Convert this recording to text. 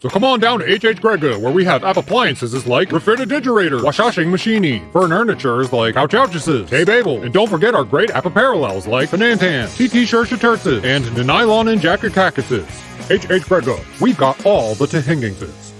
So come on down to HH Grega, where we have app appliances like Refrigerator, washing Machine, furnitures like Couch Hey Babel, and don't forget our great app parallels like Fanantan, TT Shirshatursis, and Nylon and Jacket Cactuses. HH Grega, we've got all the Tahingingses.